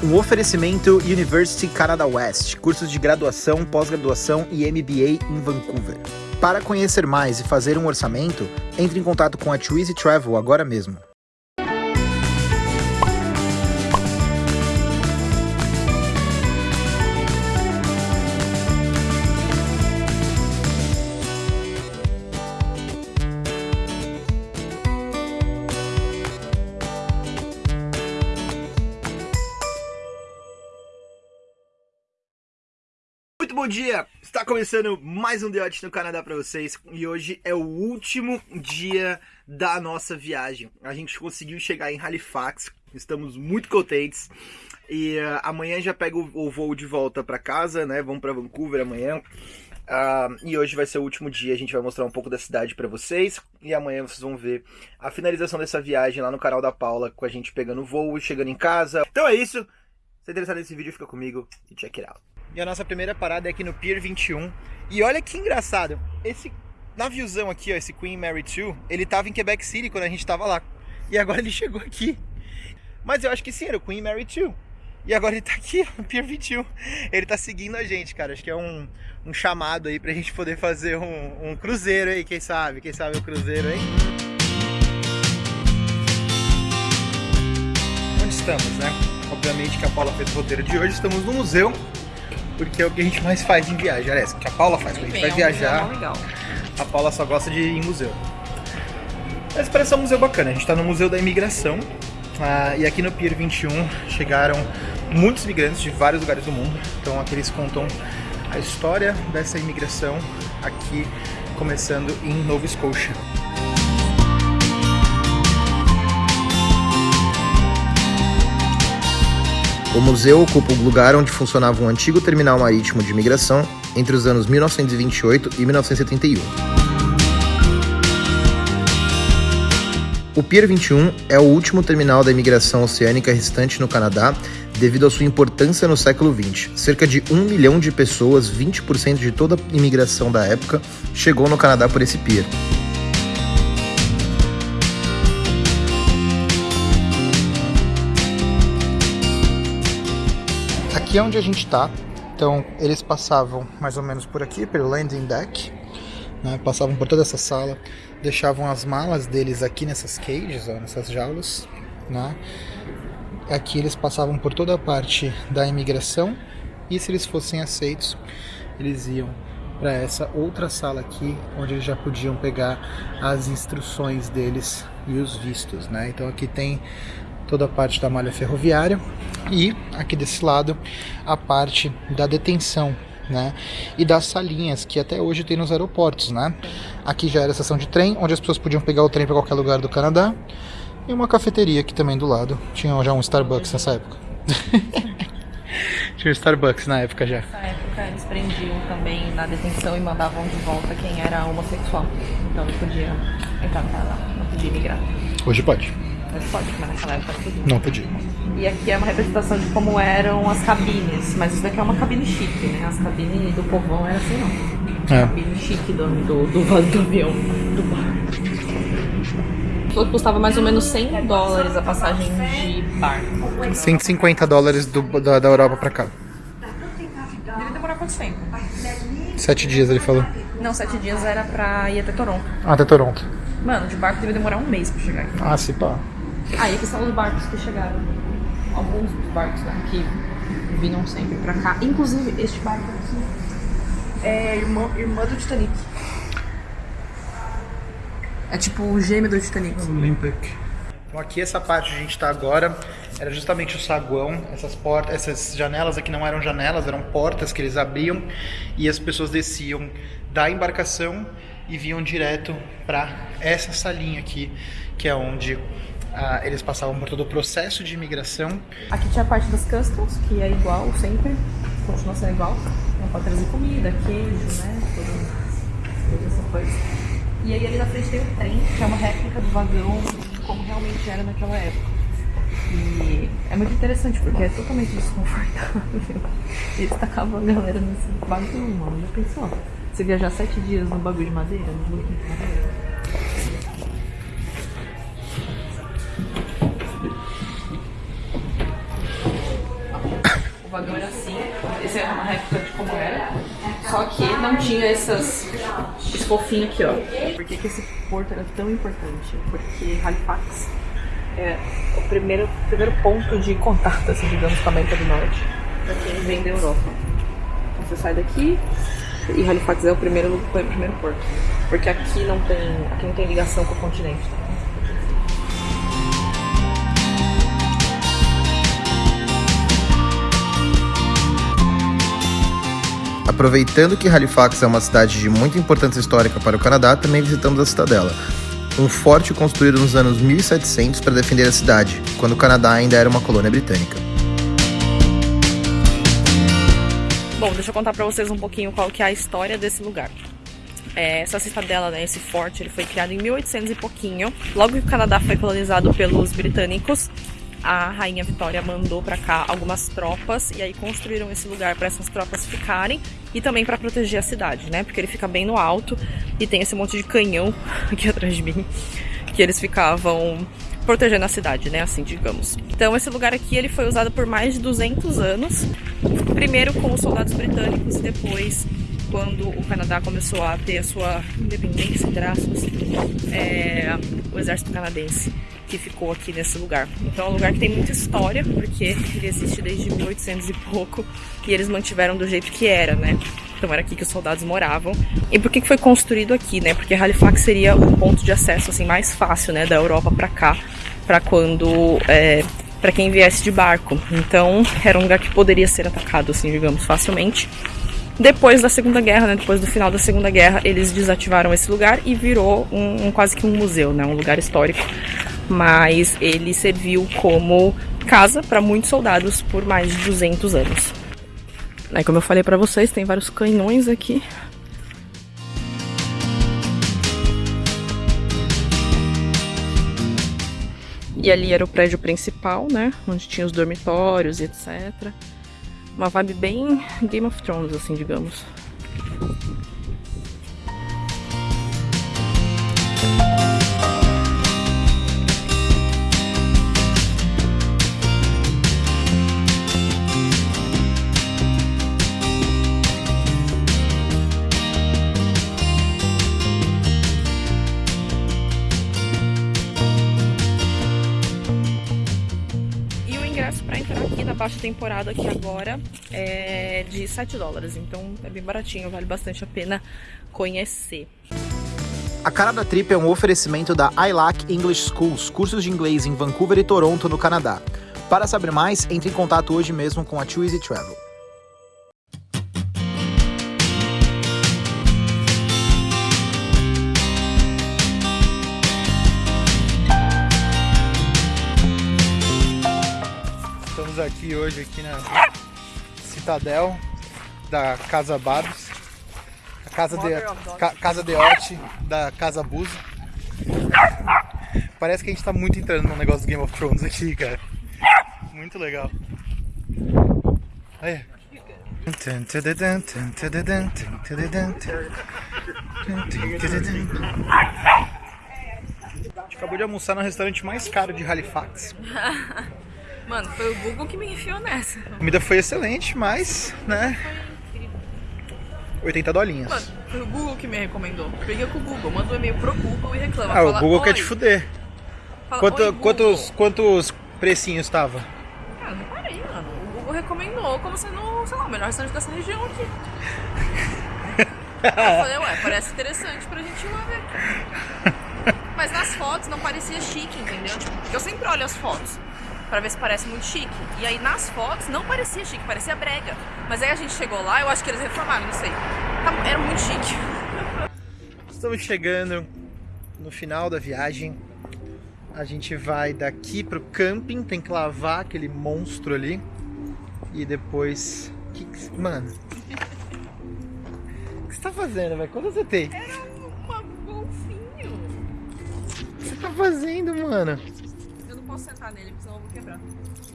Um oferecimento University Canada West, cursos de graduação, pós-graduação e MBA em Vancouver. Para conhecer mais e fazer um orçamento, entre em contato com a Twizy Travel agora mesmo. Muito bom dia! Está começando mais um Odyssey no Canadá para vocês e hoje é o último dia da nossa viagem. A gente conseguiu chegar em Halifax, estamos muito contentes e uh, amanhã já pega o, o, voo de volta para casa, né? Vamos para Vancouver amanhã. Uh, e hoje vai ser o último dia, a gente vai mostrar um pouco da cidade para vocês e amanhã vocês vão ver a finalização dessa viagem lá no canal da Paula com a gente pegando o voo e chegando em casa. Então é isso. Se interessado nesse vídeo, fica comigo e check it out. E a nossa primeira parada é aqui no Pier 21. E olha que engraçado, esse naviozão aqui, ó, esse Queen Mary 2, ele tava em Quebec City quando a gente tava lá. E agora ele chegou aqui. Mas eu acho que sim, era o Queen Mary 2. E agora ele tá aqui, no Pier 21. Ele tá seguindo a gente, cara. Acho que é um, um chamado aí pra gente poder fazer um, um cruzeiro aí, quem sabe? Quem sabe o cruzeiro aí? Onde estamos, né? Obviamente que a Paula fez o roteiro de hoje. Estamos no museu porque é o que a gente mais faz em viagem. Aliás, que a Paula faz, quando a gente vai é viajar, a Paula só gosta de ir em museu. Mas parece um museu bacana, a gente está no Museu da Imigração, ah, e aqui no Pier 21 chegaram muitos imigrantes de vários lugares do mundo, então aqui eles contam a história dessa imigração aqui, começando em Nova Scotia. O museu ocupa o lugar onde funcionava um antigo terminal marítimo de imigração entre os anos 1928 e 1971. O Pier 21 é o último terminal da imigração oceânica restante no Canadá devido à sua importância no século XX. Cerca de um milhão de pessoas, 20% de toda a imigração da época, chegou no Canadá por esse pier. Aqui é onde a gente está. Então, eles passavam mais ou menos por aqui, pelo landing deck. Né? Passavam por toda essa sala, deixavam as malas deles aqui nessas cages, ó, nessas jaulas. Né? Aqui eles passavam por toda a parte da imigração e se eles fossem aceitos, eles iam para essa outra sala aqui, onde eles já podiam pegar as instruções deles e os vistos, né? Então aqui tem toda a parte da malha ferroviária e aqui desse lado a parte da detenção né? E das salinhas que até hoje tem nos aeroportos, né? Aqui já era a estação de trem, onde as pessoas podiam pegar o trem para qualquer lugar do Canadá. E uma cafeteria aqui também do lado. Tinha já um Starbucks nessa época. Tinha um Starbucks na época já. Nessa época eles prendiam também na detenção e mandavam de volta quem era homossexual. Então não podia entrar Canadá, não podia migrar. Hoje pode. Mas pode, mas naquela época não podia. Não podia. E aqui é uma representação de como eram as cabines, mas isso daqui é uma cabine chique, né? As cabines do povão era assim não. É. Cabine chique do, do, do, do avião, do barco. Custava mais ou menos 100 dólares a passagem de barco. 150 dólares do, da, da Europa pra cá. Deve demorar quanto tempo? Sete dias, ele falou. Não, sete dias era pra ir até Toronto. Ah, até Toronto. Mano, de barco deve demorar um mês pra chegar aqui. Ah, se pá. Ah, e aqui são os barcos que chegaram. Alguns dos barcos né, que vinham sempre pra cá. Inclusive, este barco aqui é irmã, irmã do Titanic. É tipo o gêmeo do Titanic. Olympic. Então aqui essa parte que a gente está agora era justamente o saguão, essas portas, essas janelas aqui não eram janelas, eram portas que eles abriam e as pessoas desciam da embarcação e vinham direto para essa salinha aqui, que é onde ah, eles passavam por todo o processo de imigração. Aqui tinha a parte das customs, que é igual sempre, continua sendo igual. Não pode trazer comida, queijo, né? Toda, essa coisa. E aí ali na frente tem o trem, que é uma réplica do vagão, como realmente era naquela época. E é muito interessante porque é totalmente desconfortável. Eles tacavam a galera nesse bagulho, mano. Já pensou? Você viajar sete dias no bagulho de madeira, no bagulho de madeira? É uma réplica como era, só que não tinha essas, esse aqui, ó. Por que, que esse porto era tão importante? Porque Halifax é o primeiro, primeiro ponto de contato, assim, digamos, com a América do Norte, para quem vem da Europa. Você sai daqui e Halifax é o primeiro, o primeiro porto. Porque aqui não tem, aqui não tem ligação com o continente. Tá? Aproveitando que Halifax é uma cidade de muita importância histórica para o Canadá, também visitamos a cidadela. Um forte construído nos anos 1700 para defender a cidade, quando o Canadá ainda era uma colônia britânica. Bom, deixa eu contar para vocês um pouquinho qual que é a história desse lugar. É, essa cidadela, né, esse forte, ele foi criado em 1800 e pouquinho. Logo que o Canadá foi colonizado pelos britânicos, a rainha Vitória mandou para cá algumas tropas e aí construíram esse lugar para essas tropas ficarem e também para proteger a cidade, né? Porque ele fica bem no alto e tem esse monte de canhão aqui atrás de mim que eles ficavam protegendo a cidade, né? Assim, digamos. Então esse lugar aqui ele foi usado por mais de 200 anos, primeiro com os soldados britânicos e depois quando o Canadá começou a ter a sua independência, aspas, é, o exército canadense que ficou aqui nesse lugar. Então é um lugar que tem muita história, porque ele existe desde 1800 e pouco, e eles mantiveram do jeito que era, né? Então era aqui que os soldados moravam. E por que foi construído aqui, né? Porque Halifax seria o ponto de acesso assim mais fácil, né, da Europa para cá, para quando é, para quem viesse de barco. Então era um lugar que poderia ser atacado, assim, digamos, facilmente. Depois da Segunda Guerra, né, depois do final da Segunda Guerra, eles desativaram esse lugar e virou um, um quase que um museu, né, um lugar histórico mas ele serviu como casa para muitos soldados por mais de 200 anos. Aí, como eu falei para vocês, tem vários canhões aqui. E ali era o prédio principal, né? Onde tinha os dormitórios e etc. Uma vibe bem Game of Thrones, assim, digamos. Baixa temporada aqui agora é de 7 dólares, então é bem baratinho, vale bastante a pena conhecer. A cara da trip é um oferecimento da ILAC English Schools, cursos de inglês em Vancouver e Toronto, no Canadá. Para saber mais, entre em contato hoje mesmo com a Too Easy Travel. Aqui hoje aqui na Citadel da Casa Babs, a casa de ca, casa de Ote da Casa Busa. Parece que a gente tá muito entrando no negócio do Game of Thrones aqui, cara. Muito legal. Aí. A gente acabou de almoçar no restaurante mais caro de Halifax. Mano, foi o Google que me enfiou nessa. A comida foi excelente, mas, né? 80 dolinhas. Mano, foi o Google que me recomendou. Peguei com o Google, manda um e-mail pro Google e reclama. Ah, fala, o Google quer te fuder. Fala, Quanto, quantos, quantos precinhos tava? Ah, não parei, mano. O Google recomendou como sendo, sei lá, o melhor restaurante dessa região aqui. eu falei, ué, parece interessante pra gente ir lá ver. Mas nas fotos não parecia chique, entendeu? Tipo, eu sempre olho as fotos para ver se parece muito chique. E aí nas fotos não parecia chique, parecia brega. Mas aí a gente chegou lá, eu acho que eles reformaram, não sei. Tá, era muito chique. Estamos chegando no final da viagem. A gente vai daqui pro camping, tem que lavar aquele monstro ali. E depois. Que que... Mano. O que você tá fazendo, velho? Quanto você tem? Era uma golfinho. O que você tá fazendo, mano? posso sentar nele, porque senão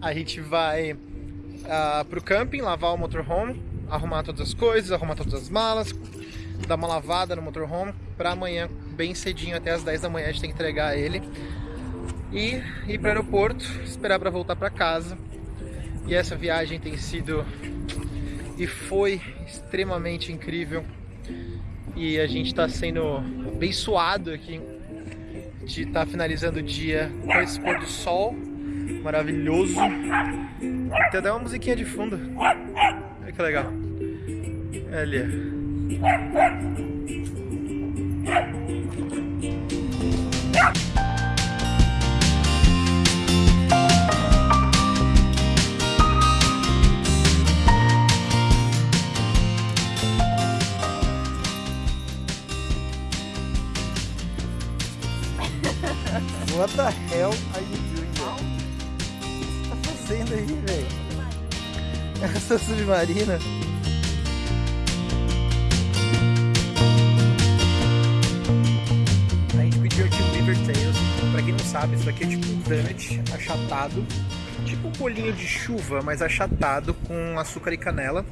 A gente vai uh, pro camping, lavar o motorhome, arrumar todas as coisas, arrumar todas as malas, dar uma lavada no motorhome para amanhã, bem cedinho, até as 10 da manhã, a gente tem que entregar ele. E ir para o aeroporto, esperar para voltar para casa. E essa viagem tem sido e foi extremamente incrível. E a gente está sendo abençoado aqui de estar tá finalizando o dia com esse pôr do sol maravilhoso. Tem até uma musiquinha de fundo. Olha que legal. Ali. What the hell aí, velho? Essa submarina? A gente pediu aqui um River Tails. Pra quem não sabe, isso aqui é tipo um donut achatado. Tipo um bolinho de chuva, mas achatado com açúcar e canela.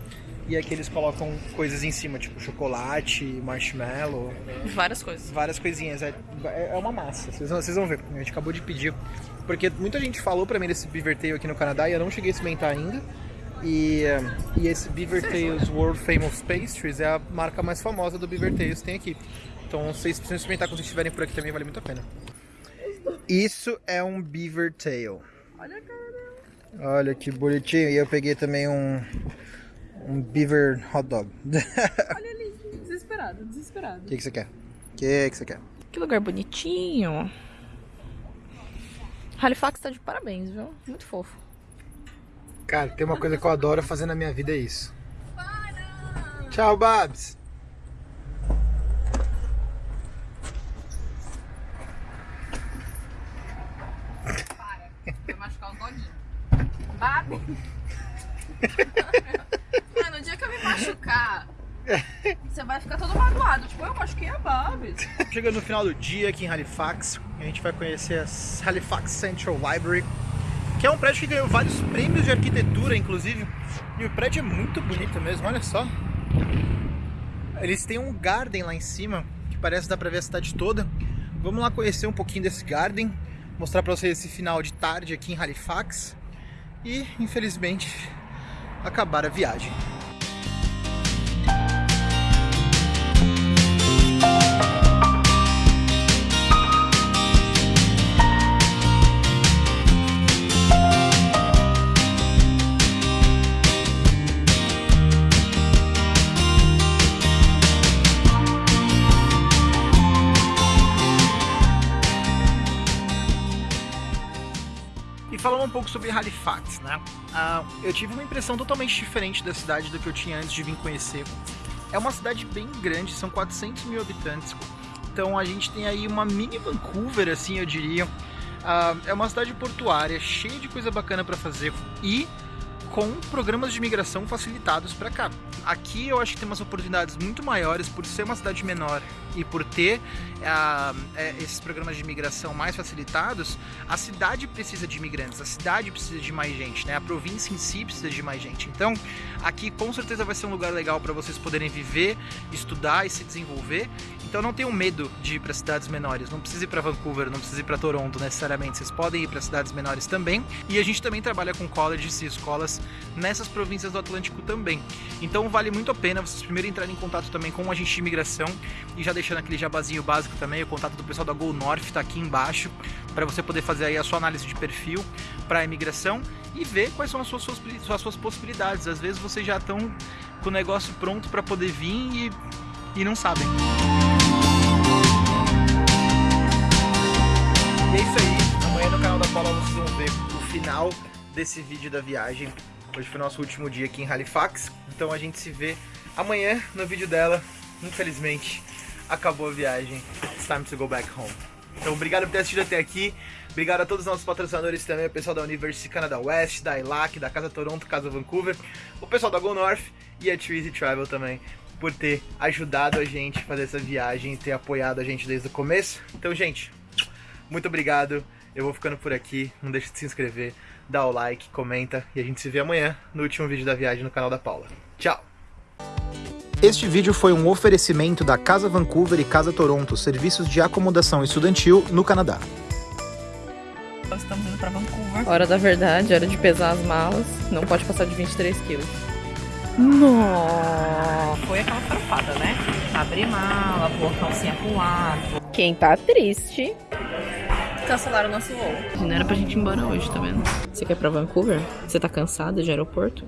E aqui eles colocam coisas em cima, tipo chocolate, marshmallow. Várias coisas. Várias coisinhas. É, é uma massa. Vocês vão, vocês vão ver. A gente acabou de pedir. Porque muita gente falou pra mim desse Beaver Tail aqui no Canadá e eu não cheguei a experimentar ainda. E, e esse Beaver Tails World Famous Pastries é a marca mais famosa do Beaver Tails que tem aqui. Então vocês precisam experimentar quando estiverem por aqui também, vale muito a pena. Isso é um Beaver Tail. Olha a cara. Olha que bonitinho. E eu peguei também um, um Beaver Hot Dog. Olha ali, desesperado, desesperado. O que, que você quer? O que, que você quer? Que lugar bonitinho. Halifax tá de parabéns, viu? Muito fofo. Cara, tem uma coisa que eu adoro fazer na minha vida é isso. Tchau, Babs. Para, vai machucar. Babi. Mano, no dia que eu me machucar, você vai ficar todo magoado. Tipo, eu machuquei a Babs. Chegando no final do dia aqui em Halifax, a gente vai conhecer a Halifax Central Library que é um prédio que ganhou vários prêmios de arquitetura, inclusive. E o prédio é muito bonito mesmo, olha só. Eles têm um garden lá em cima, que parece dar pra ver a cidade toda. Vamos lá conhecer um pouquinho desse garden, mostrar pra vocês esse final de tarde aqui em Halifax. E, infelizmente, acabar a viagem. Falando um pouco sobre Halifax, né? Uh, eu tive uma impressão totalmente diferente da cidade do que eu tinha antes de vir conhecer. É uma cidade bem grande, são 400 mil habitantes. Então a gente tem aí uma mini Vancouver, assim eu diria. Uh, é uma cidade portuária, cheia de coisa bacana para fazer e com programas de migração facilitados para cá. Aqui eu acho que tem umas oportunidades muito maiores por ser uma cidade menor e por ter uh, esses programas de imigração mais facilitados, a cidade precisa de imigrantes, a cidade precisa de mais gente, né? A província em si precisa de mais gente. Então, aqui com certeza vai ser um lugar legal para vocês poderem viver, estudar e se desenvolver. Então, não tenham medo de ir para cidades menores. Não precisa ir para Vancouver, não precisa ir para Toronto necessariamente. Vocês podem ir para cidades menores também. E a gente também trabalha com colleges e escolas nessas províncias do Atlântico também. Então, vale muito a pena vocês primeiro entrarem em contato também com o agente de imigração e já deixando aquele jabazinho básico também, o contato do pessoal da Go North está aqui embaixo, para você poder fazer aí a sua análise de perfil para a imigração e ver quais são as suas, as suas possibilidades. Às vezes vocês já estão com o negócio pronto para poder vir e, e não sabem. E é isso aí, amanhã no canal da Paula vocês vão ver o final desse vídeo da viagem. Hoje foi nosso último dia aqui em Halifax, então a gente se vê amanhã no vídeo dela, infelizmente acabou a viagem. It's time to go back home. Então, obrigado por ter assistido até aqui. Obrigado a todos os nossos patrocinadores também, o pessoal da University Canada West, da ILAC, da Casa Toronto, Casa Vancouver, o pessoal da Go North e a Too Travel também, por ter ajudado a gente a fazer essa viagem e ter apoiado a gente desde o começo. Então, gente, muito obrigado. Eu vou ficando por aqui. Não deixe de se inscrever, dá o like, comenta e a gente se vê amanhã no último vídeo da viagem no canal da Paula. Tchau! Este vídeo foi um oferecimento da Casa Vancouver e Casa Toronto, serviços de acomodação estudantil no Canadá. Nós estamos indo pra Vancouver. Hora da verdade, hora de pesar as malas. Não pode passar de 23 quilos. Nossa! Foi aquela farofada, né? Abrir mala, pôr a calcinha pro lado. Quem tá triste. Cancelaram o nosso voo. Não era pra gente ir embora hoje, tá vendo? Você quer ir pra Vancouver? Você tá cansada de aeroporto?